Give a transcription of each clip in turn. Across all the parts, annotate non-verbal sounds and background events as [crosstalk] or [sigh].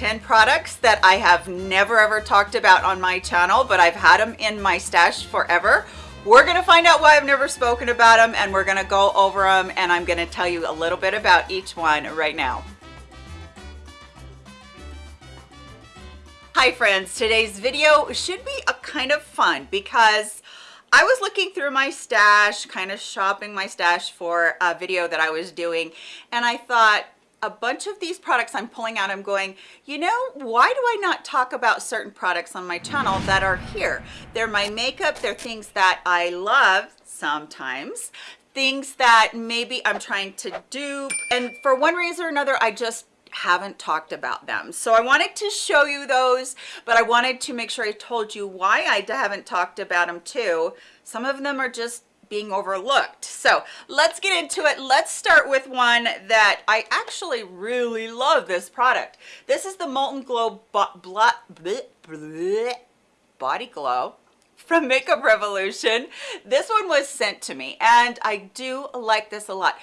10 products that I have never ever talked about on my channel, but I've had them in my stash forever. We're gonna find out why I've never spoken about them and we're gonna go over them and I'm gonna tell you a little bit about each one right now. Hi friends, today's video should be a kind of fun because I was looking through my stash, kind of shopping my stash for a video that I was doing and I thought, a bunch of these products I'm pulling out, I'm going, you know, why do I not talk about certain products on my channel that are here? They're my makeup, they're things that I love sometimes, things that maybe I'm trying to dupe. And for one reason or another, I just haven't talked about them so i wanted to show you those but i wanted to make sure i told you why i haven't talked about them too some of them are just being overlooked. So let's get into it. Let's start with one that i actually really love this product. This is the molten glow body glow from makeup revolution. This one was sent to me and i do like this a lot.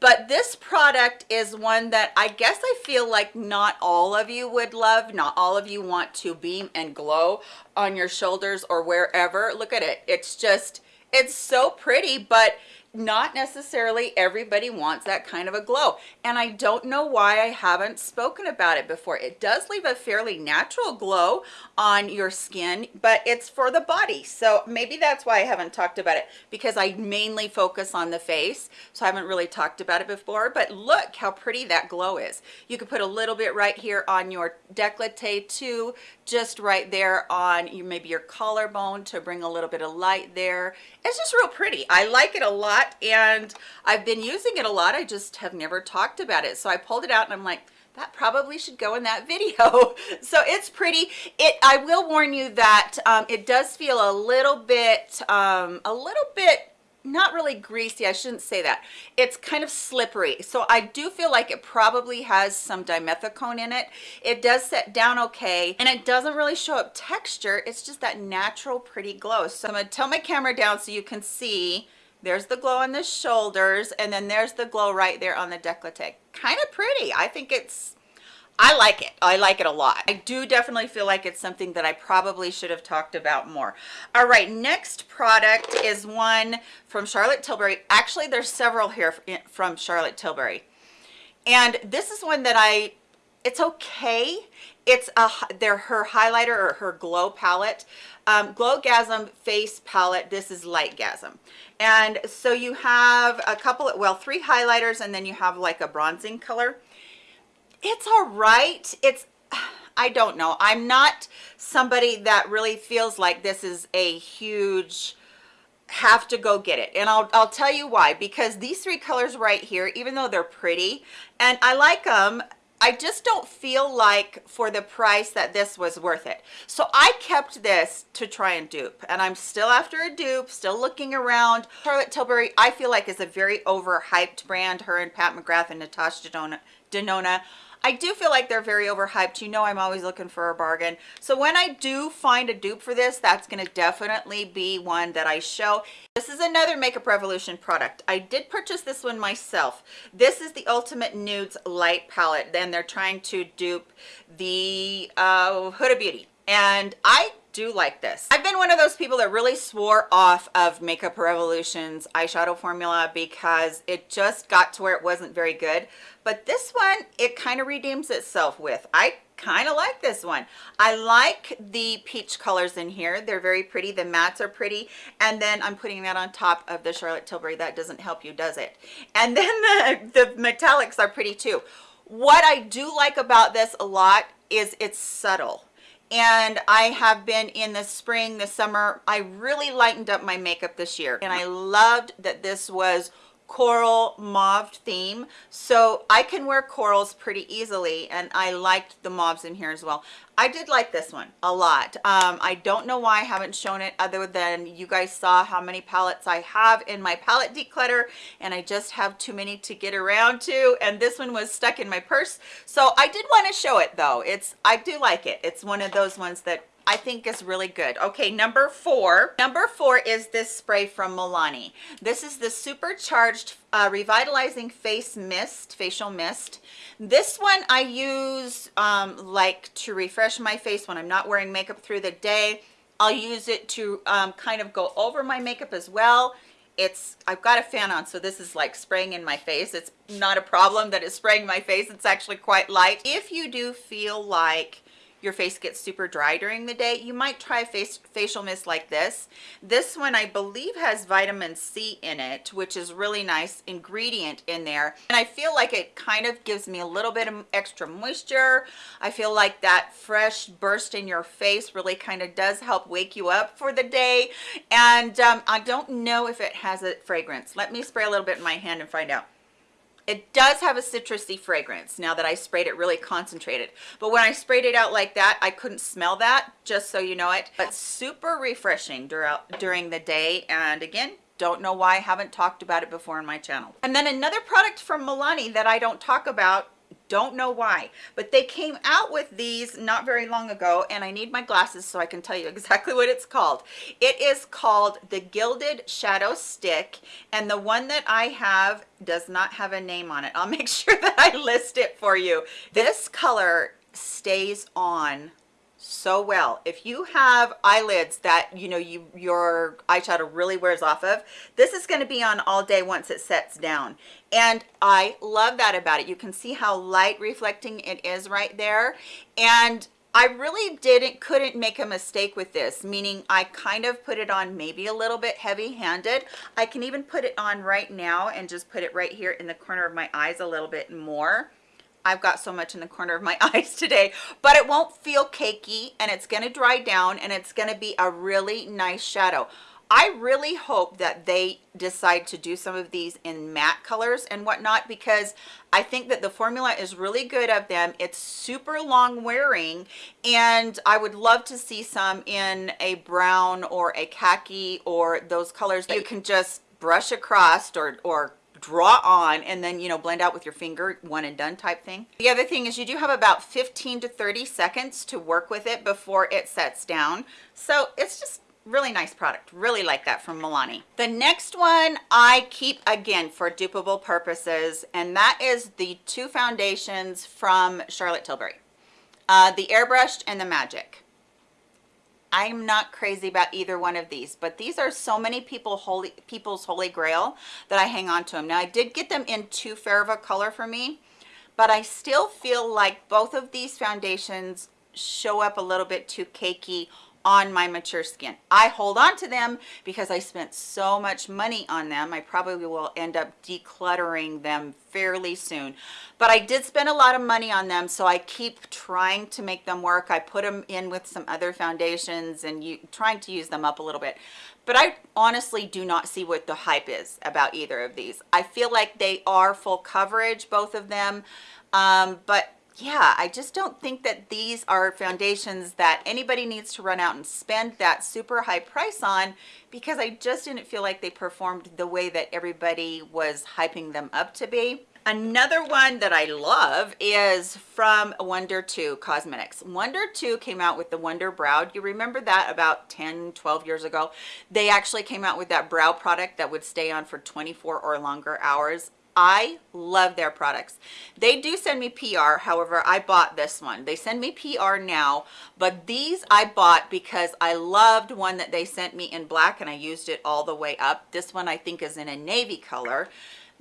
But this product is one that I guess I feel like not all of you would love not all of you want to beam and glow on your shoulders or wherever. Look at it. It's just it's so pretty but not necessarily everybody wants that kind of a glow. And i don't know why i haven't spoken about it before. It does leave a fairly natural glow on your skin but it's for the body. So maybe that's why i haven't talked about it because i mainly focus on the face. So i haven't really talked about it before but look how pretty that glow is. You could put a little bit right here on your decollete too just right there on you maybe your collarbone to bring a little bit of light there it's just real pretty i like it a lot and I've been using it a lot. I just have never talked about it. So I pulled it out and I'm like, that probably should go in that video [laughs] so it's pretty it i will warn you that um, it does feel a little bit um, a little bit not really greasy i shouldn't say that. It's kind of slippery. So i do feel like it probably has some dimethicone in it. It does set down okay and it doesn't really show up texture. It's just that natural pretty glow. So i'm to tilt my camera down so you can see. There's the glow on the shoulders and then there's the glow right there on the decollete. Kind of pretty. I think it's i like it. I like it a lot. I do definitely feel like it's something that i probably should have talked about more. All right next product is one from charlotte tilbury. Actually there's several here from charlotte tilbury. And this is one that i it's okay. It's a they're her highlighter or her glow palette. Um glowgasm face palette. This is lightgasm. And so you have a couple well three highlighters and then you have like a bronzing color it's all right it's i don't know i'm not somebody that really feels like this is a huge have to go get it and I'll, I'll tell you why because these three colors right here even though they're pretty and I like them I just don't feel like for the price that this was worth it. So I kept this to try and dupe and I'm still after a dupe, still looking around. Charlotte Tilbury, I feel like is a very overhyped brand. Her and Pat McGrath and Natasha Denona, Denona I do feel like they're very overhyped. You know I'm always looking for a bargain. So when I do find a dupe for this, that's going to definitely be one that I show. This is another Makeup Revolution product. I did purchase this one myself. This is the Ultimate Nudes Light Palette. Then they're trying to dupe the uh, Huda Beauty. And I do like this. I've been one of those people that really swore off of Makeup Revolution's eyeshadow formula because it just got to where it wasn't very good. But this one, it kind of redeems itself with. I kind of like this one. I like the peach colors in here. They're very pretty. The mattes are pretty. And then I'm putting that on top of the Charlotte Tilbury. That doesn't help you, does it? And [laughs] then the, the metallics are pretty too. What I do like about this a lot is it's subtle and I have been in the spring, the summer, I really lightened up my makeup this year. And I loved that this was coral mauve theme. So i can wear corals pretty easily and i liked the mauves in here as well. I did like this one a lot. Um, i don't know why i haven't shown it other than you guys saw how many palettes i have in my palette declutter and i just have too many to get around to and this one was stuck in my purse. So i did want to show it though. It's i do like it. It's one of those ones that I think is really good. Okay, number four. Number four is this spray from Milani. This is the supercharged uh, revitalizing face mist, facial mist. This one I use um, like to refresh my face when I'm not wearing makeup through the day. I'll use it to um, kind of go over my makeup as well it's I've got a fan on so this is like spraying in my face it's not a problem that it's spraying my face it's actually quite light if you do feel like your face gets super dry during the day you might try a face facial mist like this. This one i believe has vitamin c in it which is really nice ingredient in there. And i feel like it kind of gives me a little bit of extra moisture. I feel like that fresh burst in your face really kind of does help wake you up for the day. And um, i don't know if it has a fragrance. Let me spray a little bit in my hand and find out it does have a citrusy fragrance now that I sprayed it really concentrated. But when I sprayed it out like that, I couldn't smell that, just so you know it. But super refreshing during the day. And again, don't know why I haven't talked about it before in my channel. And then another product from Milani that I don't talk about don't know why but they came out with these not very long ago and i need my glasses so i can tell you [laughs] exactly what it's called. It is called the gilded shadow stick and the one that i have does not have a name on it. I'll [laughs] make sure that i list it for you. This color stays on so well. If you have eyelids that you know you your eyeshadow really wears off of this is going to be on all day once it sets down. And i love that about it. You can see how light reflecting it is right there. And I really didn't couldn't make a mistake with this meaning I kind of put it on maybe a little bit heavy handed I can even put it on right now and just put it right here in the corner of my eyes a little bit more I've got so much in the corner of my [laughs] eyes today, but it won't feel cakey and it's gonna dry down and it's gonna be a really nice shadow. I really hope that they decide to do some of these in matte colors and whatnot because I think that the formula is really good of them. It's super long wearing and I would love to see some in a brown or a khaki or those colors that you can just brush across or, or draw on and then you know blend out with your finger one and done type thing. The other thing is you do have about 15 to 30 seconds to work with it before it sets down. So it's just really nice product. Really like that from Milani. The next one I keep again for dupable purposes and that is the two foundations from Charlotte Tilbury. Uh, the airbrushed and the magic I'm not crazy about either one of these, but these are so many people holy people's holy grail that I hang on to them. Now I did get them in too fair of a color for me, but I still feel like both of these foundations show up a little bit too cakey on my mature skin. I hold on to them because I spent so much money on them. I probably will end up decluttering them fairly soon. But I did spend a lot of money on them, so I keep trying to make them work. I put them in with some other foundations and you, trying to use them up a little bit. But I honestly do not see what the hype is about either of these. I feel like they are full coverage, both of them. Um, but yeah i just don't think that these are foundations that anybody needs to run out and spend that super high price on because i just didn't feel like they performed the way that everybody was hyping them up to be. Another one that i love is from Wunder2 cosmetics. Wonder 2 came out with the Wunderbrow. You remember that about 10 12 years ago? They actually came out with that brow product that would stay on for 24 or longer hours I love their products. They do send me PR. However, I bought this one. They send me PR now, but these I bought because I loved one that they sent me in black and I used it all the way up. This one I think is in a navy color.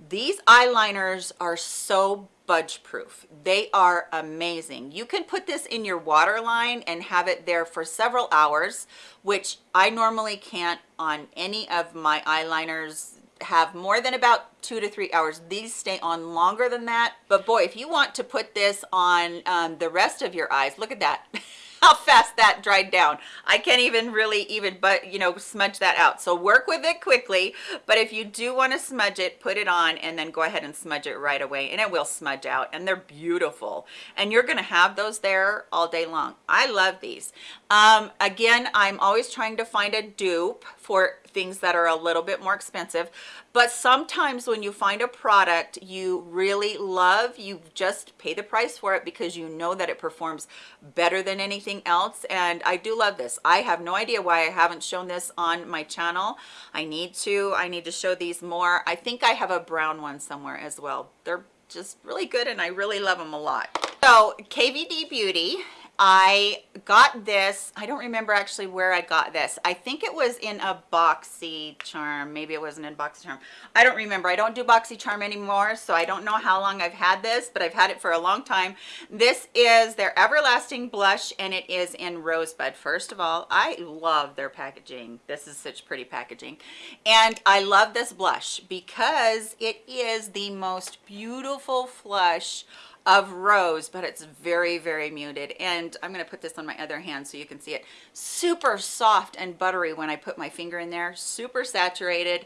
These eyeliners are so budge proof. They are amazing. You can put this in your waterline and have it there for several hours, which I normally can't on any of my eyeliners have more than about two to three hours. These stay on longer than that. But boy if you want to put this on um, the rest of your eyes look at that. [laughs] How fast that dried down. I can't even really even but you know smudge that out. So work with it quickly. But if you do want to smudge it put it on and then go ahead and smudge it right away. And it will smudge out. And they're beautiful. And you're going to have those there all day long. I love these. Um, again i'm always trying to find a dupe for things that are a little bit more expensive but sometimes when you find a product you really love you just pay the price for it because you know that it performs better than anything else and i do love this. I have no idea why i haven't shown this on my channel. I need to i need to show these more. I think i have a brown one somewhere as well. They're just really good and i really love them a lot. So kvd beauty I got this, I don't remember actually where I got this. I think it was in a Boxy Charm. Maybe it wasn't in Boxy Charm. I don't remember. I don't do Boxy Charm anymore, so I don't know how long I've had this, but I've had it for a long time. This is their Everlasting Blush, and it is in Rosebud. First of all, I love their packaging. This is such pretty packaging. And I love this blush because it is the most beautiful flush of rose but it's very very muted. And i'm going to put this on my other hand so you can see it. Super soft and buttery when i put my finger in there. Super saturated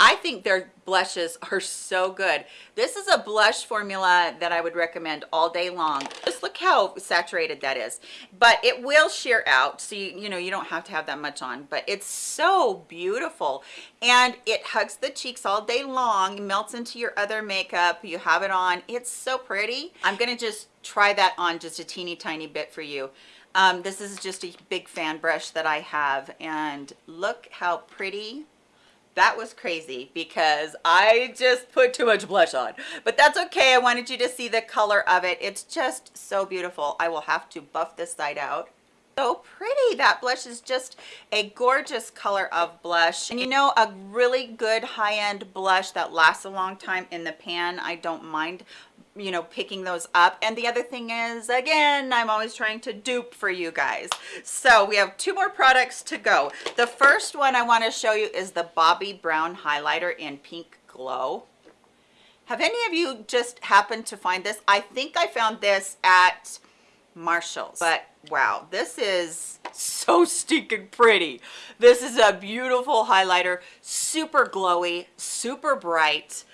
I think their blushes are so good. This is a blush formula that I would recommend all day long. Just look how saturated that is. But it will sheer out, so you, you know, you don't have to have that much on. But it's so beautiful. And it hugs the cheeks all day long, melts into your other makeup. You have it on. It's so pretty. I'm going to just try that on just a teeny tiny bit for you. Um, this is just a big fan brush that I have. And look how pretty that was crazy because I just put too much blush on. But that's okay. I wanted you to see the color of it. It's just so beautiful. I will have to buff this side out. So pretty. That blush is just a gorgeous color of blush. And you know a really good high-end blush that lasts a long time in the pan I don't mind you know picking those up. And the other thing is again i'm always trying to dupe for you guys. So we have two more products to go. The first one i want to show you is the bobbi brown highlighter in pink glow. Have any of you just happened to find this? I think i found this at marshall's but wow this is so stinking pretty. This is a beautiful highlighter super glowy super bright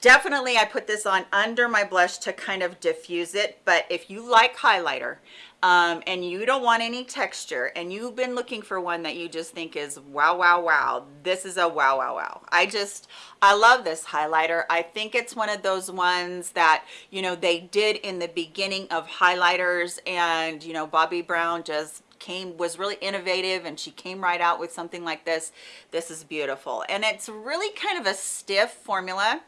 definitely I put this on under my blush to kind of diffuse it but if you like highlighter um, and you don't want any texture and you've been looking for one that you just think is wow wow wow. This is a wow wow wow. I just I love this highlighter. I think it's one of those ones that you know they did in the beginning of highlighters and you know Bobbi Brown just came was really innovative and she came right out with something like this. This is beautiful. And it's really kind of a stiff formula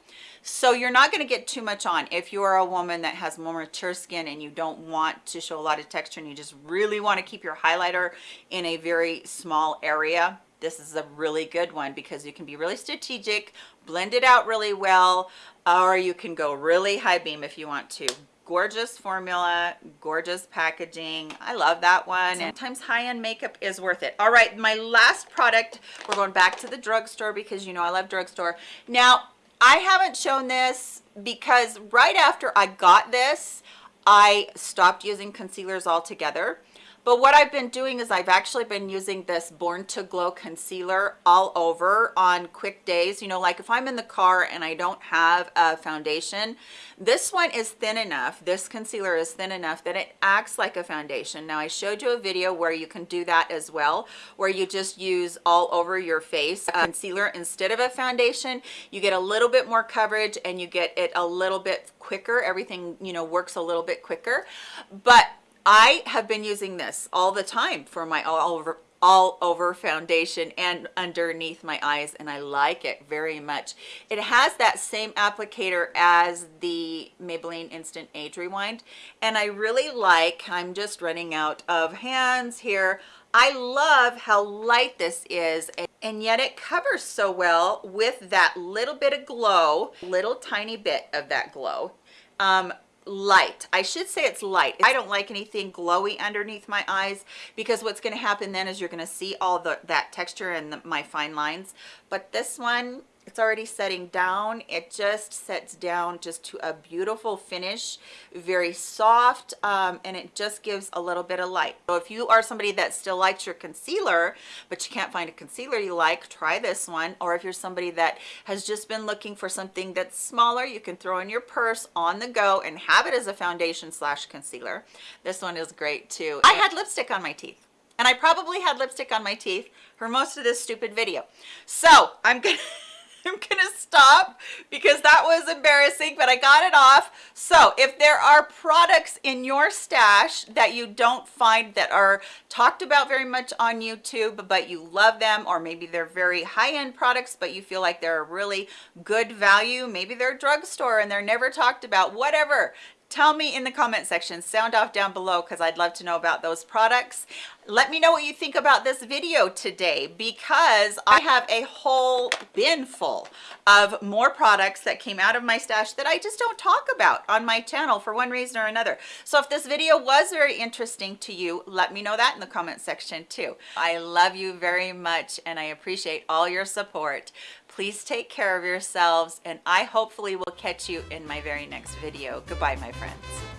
so you're not going to get too much on if you are a woman that has more mature skin and you don't want to show a lot of texture and you just really want to keep your highlighter in a very small area this is a really good one because you can be really strategic blend it out really well or you can go really high beam if you want to. Gorgeous formula gorgeous packaging i love that one. Sometimes high-end makeup is worth it. All right my last product we're going back to the drugstore because you know i love drugstore. Now i haven't shown this because right after i got this i stopped using concealers altogether but what I've been doing is I've actually been using this Born to Glow concealer all over on quick days. You know, like if I'm in the car and I don't have a foundation, this one is thin enough. This concealer is thin enough that it acts like a foundation. Now I showed you a video where you can do that as well, where you just use all over your face a concealer instead of a foundation. You get a little bit more coverage and you get it a little bit quicker. Everything, you know, works a little bit quicker. But I have been using this all the time for my all over all over foundation and underneath my eyes and I like it very much. It has that same applicator as the Maybelline Instant Age Rewind and I really like, I'm just running out of hands here. I love how light this is and yet it covers so well with that little bit of glow, little tiny bit of that glow. Um, light. I should say it's light. I don't like anything glowy underneath my eyes because what's going to happen then is you're going to see all the that texture and the, my fine lines. But this one it's already setting down. It just sets down just to a beautiful finish very soft um, and it just gives a little bit of light. So if you are somebody that still likes your concealer but you can't find a concealer you like try this one. Or if you're somebody that has just been looking for something that's smaller you can throw in your purse on the go and have it as a foundation slash concealer. This one is great too. I had lipstick on my teeth and I probably had lipstick on my teeth for most of this stupid video. So I'm gonna [laughs] I'm gonna stop because that was embarrassing, but I got it off. So if there are products in your stash that you don't find that are talked about very much on YouTube, but you love them, or maybe they're very high-end products, but you feel like they're a really good value, maybe they're drugstore and they're never talked about, whatever, tell me in the comment section sound off down below because i'd love to know about those products let me know what you think about this video today because i have a whole bin full of more products that came out of my stash that i just don't talk about on my channel for one reason or another so if this video was very interesting to you let me know that in the comment section too i love you very much and i appreciate all your support Please take care of yourselves and I hopefully will catch you in my very next video. Goodbye, my friends.